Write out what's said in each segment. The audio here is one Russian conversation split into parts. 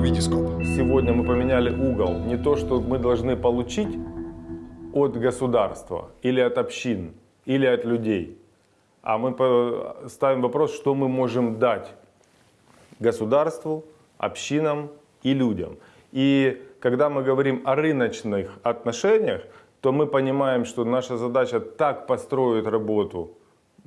Витископ. Сегодня мы поменяли угол. Не то, что мы должны получить от государства или от общин, или от людей, а мы ставим вопрос, что мы можем дать государству, общинам и людям. И когда мы говорим о рыночных отношениях, то мы понимаем, что наша задача так построить работу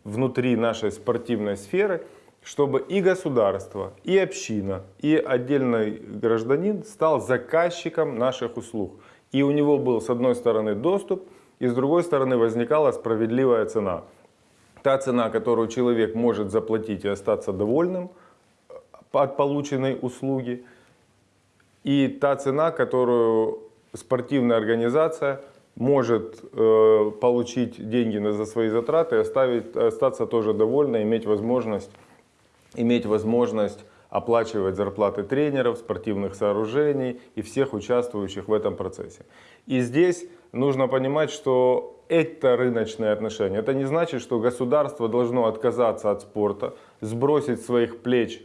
внутри нашей спортивной сферы, чтобы и государство, и община, и отдельный гражданин стал заказчиком наших услуг. И у него был с одной стороны доступ, и с другой стороны возникала справедливая цена. Та цена, которую человек может заплатить и остаться довольным э, от полученной услуги, и та цена, которую спортивная организация может э, получить деньги за свои затраты, оставить, остаться тоже довольной, иметь возможность, иметь возможность оплачивать зарплаты тренеров, спортивных сооружений и всех участвующих в этом процессе. И здесь нужно понимать, что это рыночные отношения. Это не значит, что государство должно отказаться от спорта, сбросить своих плеч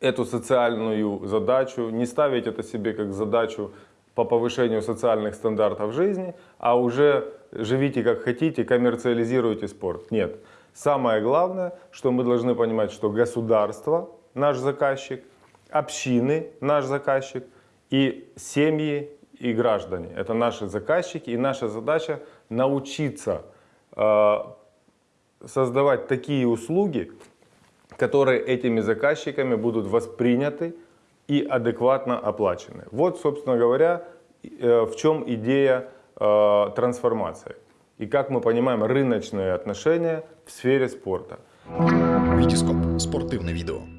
эту социальную задачу, не ставить это себе как задачу по повышению социальных стандартов жизни, а уже живите как хотите, коммерциализируйте спорт. Нет. Самое главное, что мы должны понимать, что государство наш заказчик, общины наш заказчик и семьи и граждане. Это наши заказчики и наша задача научиться э, создавать такие услуги, которые этими заказчиками будут восприняты и адекватно оплачены. Вот, собственно говоря, э, в чем идея э, трансформации. И как мы понимаем рыночные отношения в сфере спорта. Витископ. Спортивне відео.